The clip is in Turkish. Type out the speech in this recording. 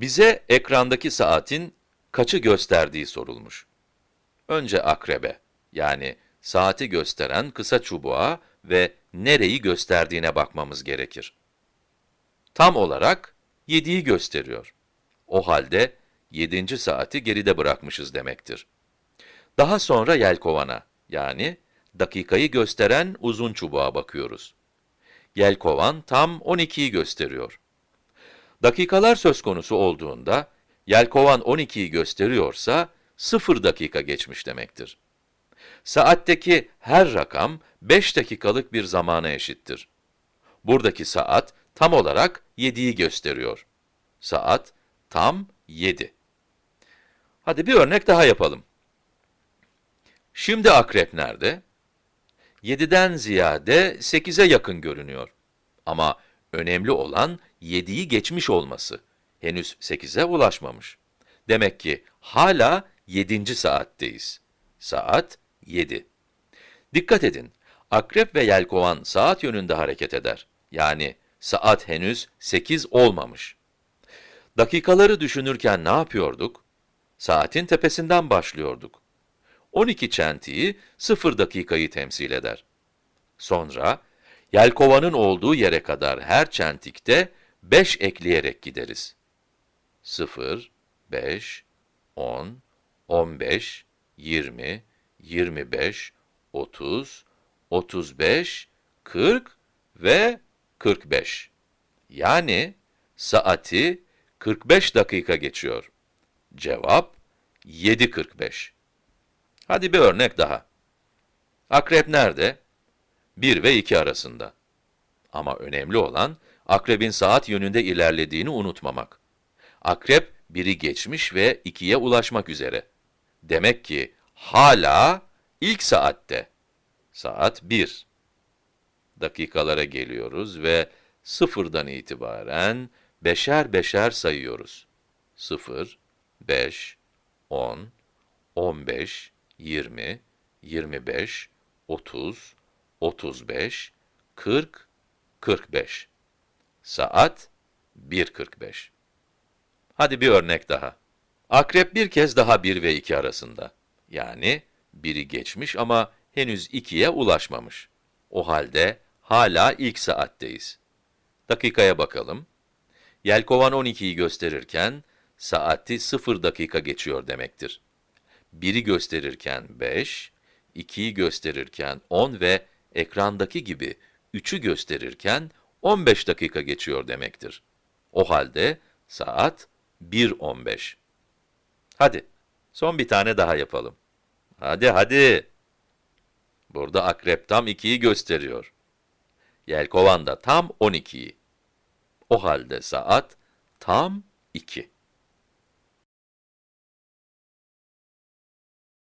Bize ekrandaki saatin kaçı gösterdiği sorulmuş. Önce akrebe, yani saati gösteren kısa çubuğa ve nereyi gösterdiğine bakmamız gerekir. Tam olarak 7'yi gösteriyor. O halde 7. saati geride bırakmışız demektir. Daha sonra yelkovana, yani dakikayı gösteren uzun çubuğa bakıyoruz. Yelkovan tam 12'yi gösteriyor. Dakikalar söz konusu olduğunda, yelkovan 12'yi gösteriyorsa, 0 dakika geçmiş demektir. Saatteki her rakam 5 dakikalık bir zamana eşittir. Buradaki saat tam olarak 7'yi gösteriyor. Saat tam 7. Hadi bir örnek daha yapalım. Şimdi akrep nerede? 7'den ziyade 8'e yakın görünüyor. Ama önemli olan 7'yi geçmiş olması. Henüz 8'e ulaşmamış. Demek ki hala 7. saatteyiz. Saat 7. Dikkat edin, akrep ve yelkovan saat yönünde hareket eder. Yani saat henüz 8 olmamış. Dakikaları düşünürken ne yapıyorduk? Saatin tepesinden başlıyorduk. 12 çentiği 0 dakikayı temsil eder. Sonra, yelkovanın olduğu yere kadar her çentikte 5 ekleyerek gideriz. 0, 5, 10, 15, 20, 25, 30, 35, 40 ve 45. Yani saati 45 dakika geçiyor. Cevap 7.45. Hadi bir örnek daha. Akrep nerede? 1 ve 2 arasında. Ama önemli olan, akrebin saat yönünde ilerlediğini unutmamak. Akrep 1'i geçmiş ve 2'ye ulaşmak üzere. Demek ki hala ilk saatte. Saat 1. Dakikalara geliyoruz ve sıfırdan itibaren beşer beşer sayıyoruz. 0, 5, 10, 15, 20, 25, 30, 35, 40, 45. Saat 1.45. Hadi bir örnek daha. Akrep bir kez daha 1 ve 2 arasında. Yani 1'i geçmiş ama henüz 2'ye ulaşmamış. O halde hala ilk saatteyiz. Dakikaya bakalım. Yelkovan 12'yi gösterirken, saati 0 dakika geçiyor demektir. 1'i gösterirken 5, 2'yi gösterirken 10 ve ekrandaki gibi 3'ü gösterirken 15 dakika geçiyor demektir. O halde saat 1.15. Hadi, son bir tane daha yapalım. Hadi, hadi. Burada akrep tam 2'yi gösteriyor. Yelkovan da tam 12'yi. O halde saat tam 2.